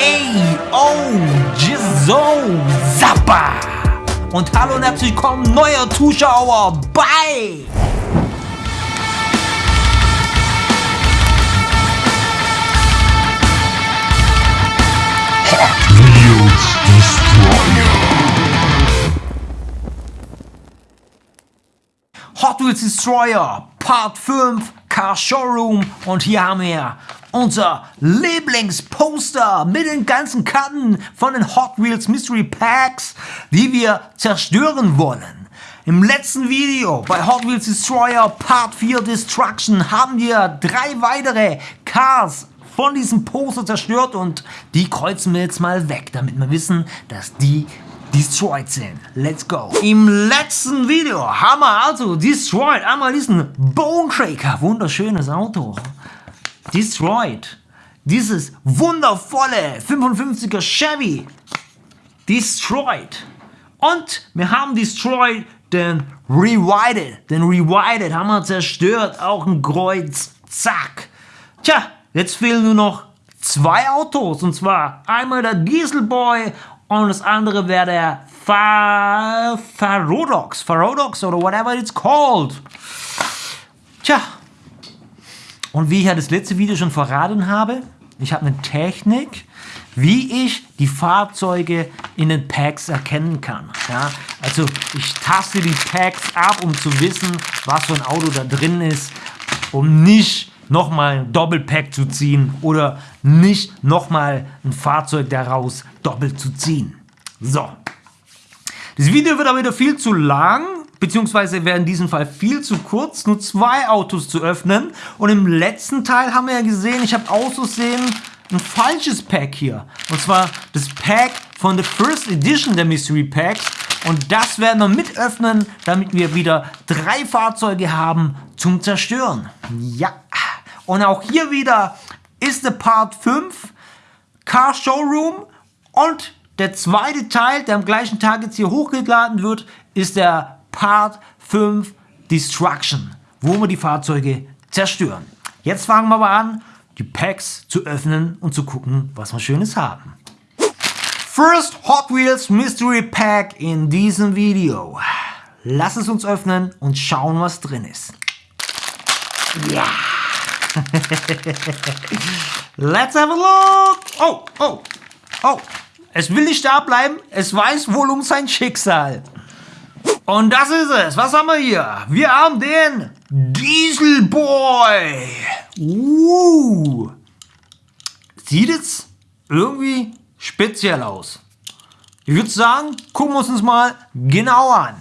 Ey, oh, Jizo, Zappa! Und hallo und herzlich willkommen, neuer Zuschauer bei Hot Wheels Destroyer. Hot Wheels Destroyer Part 5 Car Showroom und hier haben wir unser Lieblingsposter mit den ganzen Karten von den Hot Wheels Mystery Packs, die wir zerstören wollen. Im letzten Video bei Hot Wheels Destroyer Part 4 Destruction haben wir drei weitere Cars von diesem Poster zerstört und die kreuzen wir jetzt mal weg, damit wir wissen, dass die destroyed sind. Let's go. Im letzten Video haben wir also destroyed einmal diesen Bone Shaker, wunderschönes Auto. Destroyed. Dieses wundervolle 55er Chevy. Destroyed. Und wir haben destroyed den Rewided. Den Rewided haben wir zerstört. Auch ein Kreuz. Zack. Tja, jetzt fehlen nur noch zwei Autos. Und zwar einmal der Dieselboy und das andere wäre der Fa Farodox. Farodox oder whatever it's called. Tja, und wie ich ja das letzte Video schon verraten habe, ich habe eine Technik, wie ich die Fahrzeuge in den Packs erkennen kann. Ja, also ich taste die Packs ab, um zu wissen, was für ein Auto da drin ist, um nicht nochmal ein Doppelpack zu ziehen oder nicht nochmal ein Fahrzeug daraus doppelt zu ziehen. So. Das Video wird aber wieder viel zu lang, beziehungsweise wäre in diesem Fall viel zu kurz, nur zwei Autos zu öffnen. Und im letzten Teil haben wir ja gesehen, ich habe auszusehen ein falsches Pack hier. Und zwar das Pack von der First Edition der Mystery Packs. Und das werden wir mit öffnen, damit wir wieder drei Fahrzeuge haben zum Zerstören. Ja. Und auch hier wieder ist der Part 5 Car Showroom und der zweite Teil, der am gleichen Tag jetzt hier hochgeladen wird, ist der Part 5 Destruction, wo wir die Fahrzeuge zerstören. Jetzt fangen wir aber an, die Packs zu öffnen und zu gucken, was wir Schönes haben. First Hot Wheels Mystery Pack in diesem Video. Lass es uns öffnen und schauen, was drin ist. Ja! Let's have a look! Oh, oh, oh! Es will nicht da bleiben, es weiß wohl um sein Schicksal. Und das ist es. Was haben wir hier? Wir haben den Dieselboy. Uh. Sieht jetzt irgendwie speziell aus. Ich würde sagen, gucken wir uns mal genau an.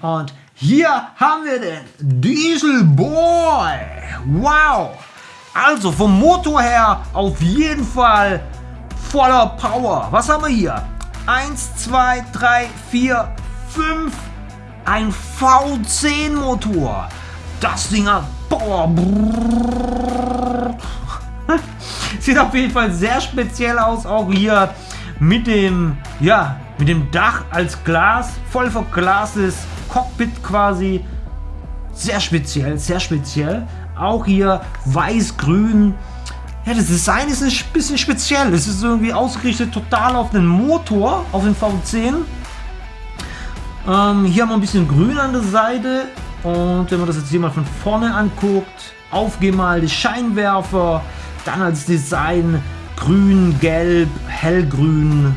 Und hier haben wir den Dieselboy. Wow. Also vom Motor her auf jeden Fall voller Power. Was haben wir hier? 1, 2, 3, 4, 5. Ein V10 Motor. Das Ding hat Power. Sieht auf jeden Fall sehr speziell aus. Auch hier mit dem, ja, mit dem Dach als Glas. Voll verglastes Cockpit quasi. Sehr speziell, sehr speziell. Auch hier weiß-grün ja, das Design ist ein bisschen speziell. Es ist irgendwie ausgerichtet total auf den Motor, auf den V10. Ähm, hier haben wir ein bisschen grün an der Seite. Und wenn man das jetzt hier mal von vorne anguckt, aufgemalte Scheinwerfer, dann als Design grün, gelb, hellgrün.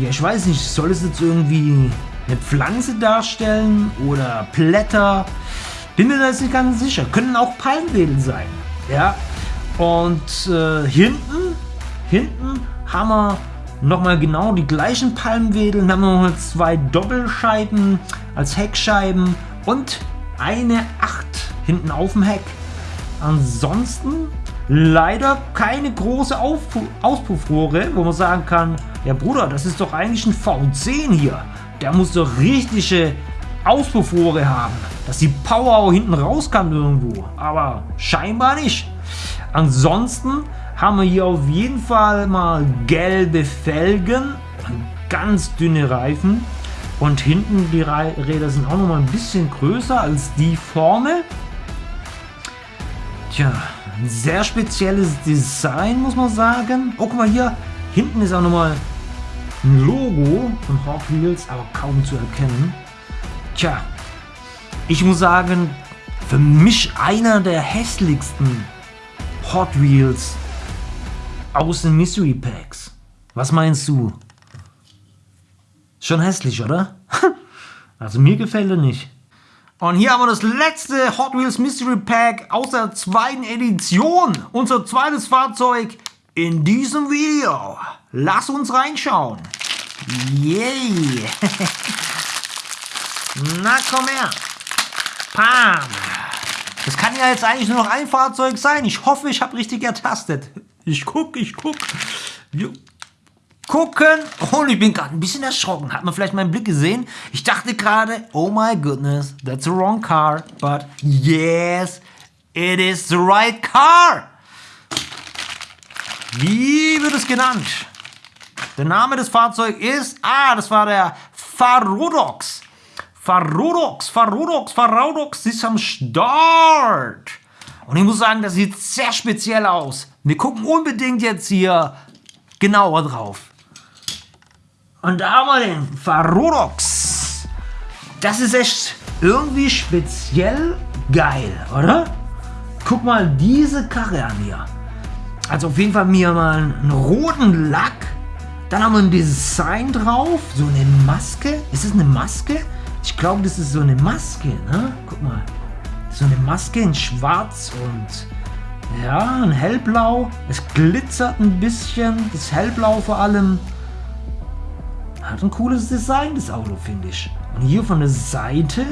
Ja, ich weiß nicht, soll es jetzt irgendwie eine Pflanze darstellen oder Blätter? Bin mir da jetzt nicht ganz sicher. Können auch Palmwedel sein. Ja, und äh, hinten, hinten haben wir nochmal genau die gleichen Palmwedel. Dann haben wir noch zwei Doppelscheiben als Heckscheiben und eine 8 hinten auf dem Heck. Ansonsten leider keine große Aufpu Auspuffrohre, wo man sagen kann, ja Bruder, das ist doch eigentlich ein V10 hier. Der muss doch richtige Auspuffrohre haben, dass die Power auch hinten raus kann irgendwo. Aber scheinbar nicht. Ansonsten haben wir hier auf jeden Fall mal gelbe Felgen, ganz dünne Reifen und hinten die Räder sind auch noch mal ein bisschen größer als die vorne. Tja, ein sehr spezielles Design muss man sagen. Oh, guck mal hier, Hinten ist auch nochmal ein Logo von Hot Wheels, aber kaum zu erkennen. Tja, ich muss sagen, für mich einer der hässlichsten Hot Wheels aus den Mystery Packs. Was meinst du? Schon hässlich, oder? also mir gefällt er nicht. Und hier haben wir das letzte Hot Wheels Mystery Pack aus der zweiten Edition. Unser zweites Fahrzeug in diesem Video. Lass uns reinschauen. Yay! Na komm her. Pam. Das kann ja jetzt eigentlich nur noch ein Fahrzeug sein. Ich hoffe, ich habe richtig ertastet. Ich guck, ich guck. Wir gucken. Und ich bin gerade ein bisschen erschrocken. Hat man vielleicht meinen Blick gesehen? Ich dachte gerade, oh my goodness, that's the wrong car. But yes, it is the right car. Wie wird es genannt? Der Name des Fahrzeugs ist, ah, das war der Farodox. Farodox, Farodox, Farodox ist am Start. Und ich muss sagen, das sieht sehr speziell aus. Wir gucken unbedingt jetzt hier genauer drauf. Und da haben wir den Farodox. Das ist echt irgendwie speziell geil, oder? Guck mal diese Karre an hier. Also auf jeden Fall mir mal einen roten Lack. Dann haben wir ein Design drauf. So eine Maske. Ist das eine Maske? Ich glaube, das ist so eine Maske, ne? Guck mal. So eine Maske in schwarz und ja, ein hellblau. Es glitzert ein bisschen. Das hellblau vor allem. Hat ein cooles Design, das Auto, finde ich. Und hier von der Seite.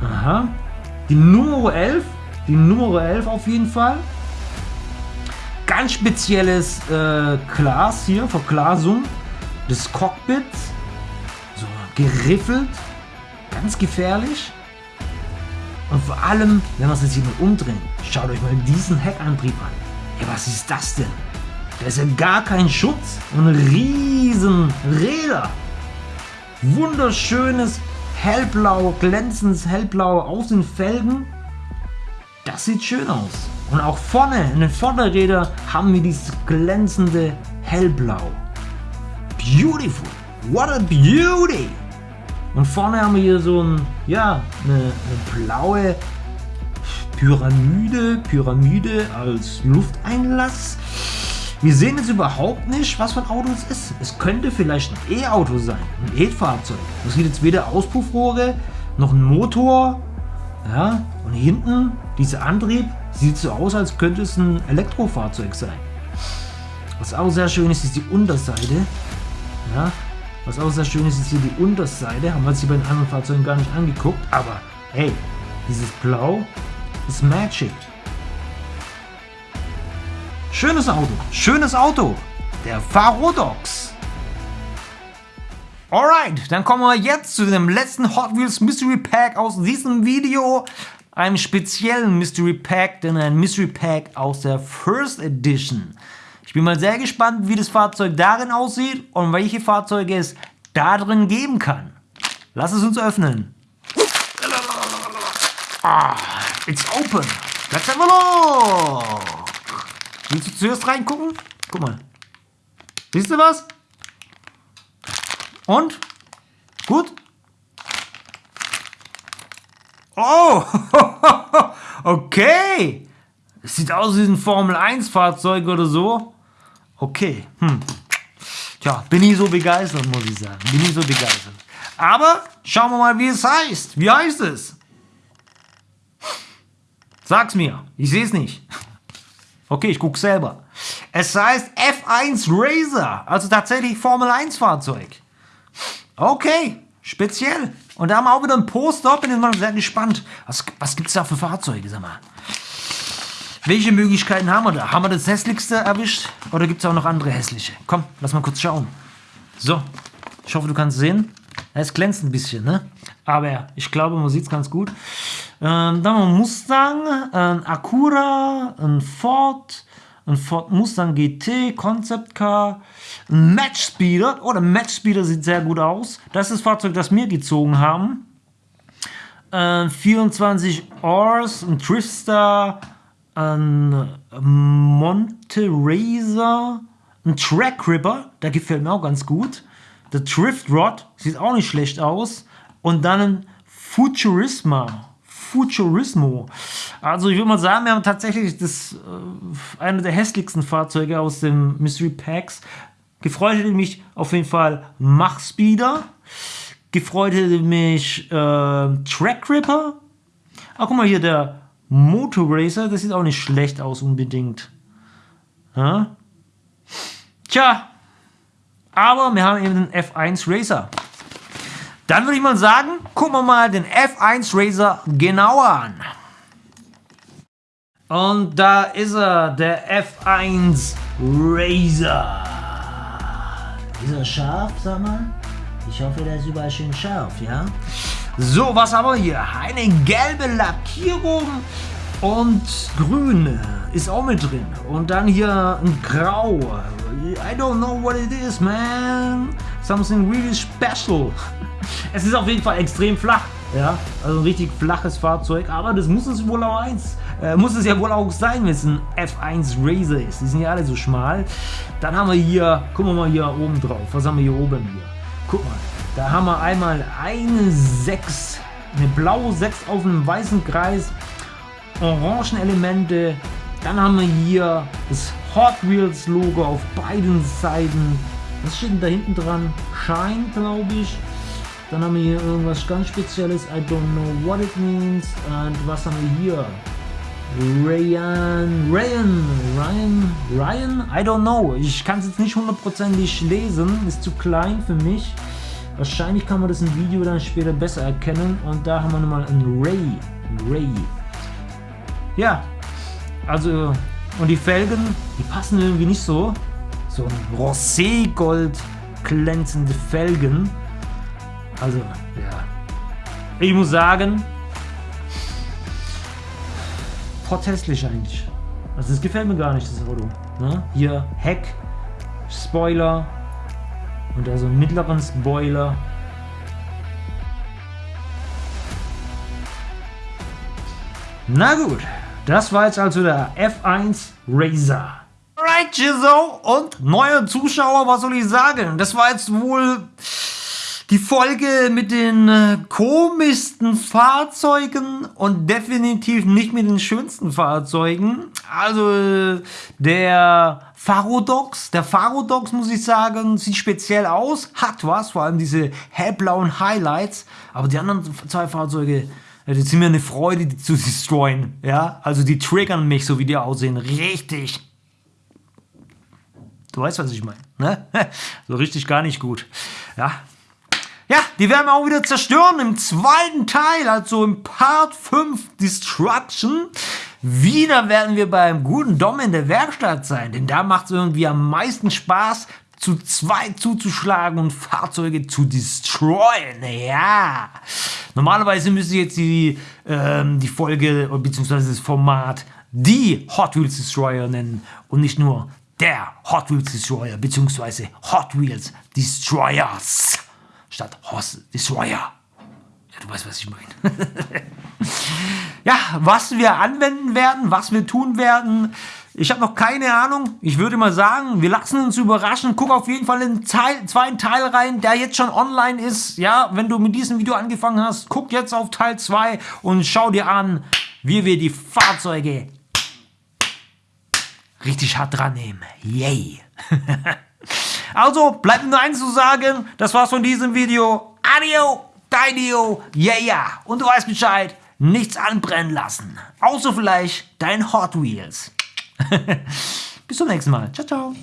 Aha. Die Nummer 11. Die Nummer 11 auf jeden Fall ganz spezielles äh, Glas hier, Verglasung des Cockpits. So geriffelt, ganz gefährlich. Und vor allem, wenn wir es jetzt hier mal umdrehen, schaut euch mal diesen Heckantrieb an. Ja, was ist das denn? Da ist ja gar kein Schutz und riesen Räder. Wunderschönes hellblau, glänzendes hellblau aus den Felgen. Das sieht schön aus. Und auch vorne, in den Vorderrädern, haben wir dieses glänzende Hellblau. Beautiful. What a beauty. Und vorne haben wir hier so ein, ja, eine, eine blaue Pyramide, Pyramide als Lufteinlass. Wir sehen jetzt überhaupt nicht, was für ein Auto es ist. Es könnte vielleicht ein E-Auto sein, ein E-Fahrzeug. Das sieht jetzt weder Auspuffrohre noch ein Motor. Ja, und hinten dieser Antrieb Sieht so aus, als könnte es ein Elektrofahrzeug sein. Was auch sehr schön ist, ist die Unterseite. Ja, was auch sehr schön ist, ist hier die Unterseite. Haben wir uns hier bei den anderen Fahrzeugen gar nicht angeguckt. Aber hey, dieses Blau ist Magic. Schönes Auto, schönes Auto. Der Farodox. Alright, dann kommen wir jetzt zu dem letzten Hot Wheels Mystery Pack aus diesem Video einem speziellen Mystery Pack, denn ein Mystery Pack aus der First Edition. Ich bin mal sehr gespannt, wie das Fahrzeug darin aussieht und welche Fahrzeuge es da drin geben kann. Lass es uns öffnen. Ah, it's open. Let's have a look. Willst du zuerst reingucken? Guck mal. Siehst du was? Und? Gut? Oh, okay. Sieht aus wie ein Formel-1-Fahrzeug oder so. Okay, hm. Tja, bin ich so begeistert, muss ich sagen. Bin ich so begeistert. Aber schauen wir mal, wie es heißt. Wie heißt es? Sag's mir. Ich sehe es nicht. Okay, ich guck selber. Es heißt F1 Racer, also tatsächlich Formel 1 Fahrzeug. Okay, speziell. Und da haben wir auch wieder ein Poster, bin ich mal sehr gespannt. Was, was gibt es da für Fahrzeuge, sag mal? Welche Möglichkeiten haben wir da? Haben wir das hässlichste erwischt oder gibt es auch noch andere hässliche? Komm, lass mal kurz schauen. So, ich hoffe, du kannst sehen. Es glänzt ein bisschen, ne? Aber ich glaube, man sieht es ganz gut. Ähm, dann haben wir Mustang, ein Acura, ein Ford, ein Ford Mustang GT, Concept Car, ein Match Speeder. Oh, der Match Speeder sieht sehr gut aus. Das ist das Fahrzeug, das wir gezogen haben. Äh, 24 Ors, ein Driftstar, ein Monte Razor, ein Track Ripper, der gefällt mir auch ganz gut. Der Drift Rod sieht auch nicht schlecht aus. Und dann ein Futurisma. Futurismo. Also ich würde mal sagen, wir haben tatsächlich das äh, eine der hässlichsten Fahrzeuge aus den Mystery Packs. Gefreut hätte mich auf jeden Fall Mach Speeder. Gefreut hätte mich äh, Track Ripper. Ach, guck mal hier, der Motor Racer, das sieht auch nicht schlecht aus unbedingt. Ja? Tja, aber wir haben eben den F1 Racer. Dann würde ich mal sagen, gucken wir mal den F1 Racer genauer an. Und da ist er, der F1 Racer. Ist er scharf, sag mal? Ich hoffe, der ist überall schön scharf, ja? So, was haben wir hier? Eine gelbe Lackierung und grün ist auch mit drin. Und dann hier ein grau. I don't know what it is, man. Something really special. Es ist auf jeden Fall extrem flach. Ja, also ein richtig flaches Fahrzeug, aber das muss es wohl auch eins, äh, muss es ja wohl auch sein, wenn es ein F1 Racer ist. Die sind ja alle so schmal. Dann haben wir hier, gucken wir mal hier oben drauf. Was haben wir hier oben hier? Guck mal, da haben wir einmal eine 6, eine blaue 6 auf einem weißen Kreis, orangen Elemente. Dann haben wir hier das Hot Wheels Logo auf beiden Seiten. Was steht denn da hinten dran? Shine, glaube ich. Dann haben wir hier irgendwas ganz Spezielles. I don't know what it means. Und was haben wir hier? Ryan, Ryan, Ryan, Ryan? I don't know. Ich kann es jetzt nicht hundertprozentig lesen. Ist zu klein für mich. Wahrscheinlich kann man das im Video dann später besser erkennen. Und da haben wir nochmal einen Ray. Ray. Ja, also, und die Felgen, die passen irgendwie nicht so. So ein Rosé-Gold glänzende Felgen. Also, ja. Ich muss sagen, protestlich eigentlich. Also das gefällt mir gar nicht, das Auto. Ne? Hier Heck, Spoiler und also mittleren Spoiler. Na gut, das war jetzt also der F1 Racer. Alright, Jizzo und neue Zuschauer, was soll ich sagen? Das war jetzt wohl die Folge mit den äh, komischsten Fahrzeugen und definitiv nicht mit den schönsten Fahrzeugen. Also der Farodox, der Farodox muss ich sagen, sieht speziell aus, hat was, vor allem diese hellblauen Highlights, aber die anderen zwei Fahrzeuge, die sind mir eine Freude, die zu destroyen, ja, also die triggern mich, so wie die aussehen, richtig. Du weißt, was ich meine, ne? So richtig gar nicht gut, ja. Ja, die werden wir auch wieder zerstören im zweiten Teil, also im Part 5 Destruction. Wieder werden wir beim guten Dom in der Werkstatt sein, denn da macht es irgendwie am meisten Spaß, zu zweit zuzuschlagen und Fahrzeuge zu destroyen. Ja. Normalerweise müsste jetzt die, ähm, die Folge bzw. das Format die Hot Wheels Destroyer nennen und nicht nur der Hot Wheels Destroyer bzw. Hot Wheels Destroyers statt Horse Destroyer. Ja, du weißt, was ich meine. ja, was wir anwenden werden, was wir tun werden, ich habe noch keine Ahnung. Ich würde mal sagen, wir lassen uns überraschen. Guck auf jeden Fall in den Teil, zweiten Teil rein, der jetzt schon online ist. Ja, wenn du mit diesem Video angefangen hast, guck jetzt auf Teil 2 und schau dir an, wie wir die Fahrzeuge richtig hart dran nehmen. Yay! Also, bleibt nur eins zu sagen. Das war's von diesem Video. Adio, Daidio, yeah, yeah. Und du weißt Bescheid. Nichts anbrennen lassen. Außer vielleicht dein Hot Wheels. Bis zum nächsten Mal. Ciao, ciao.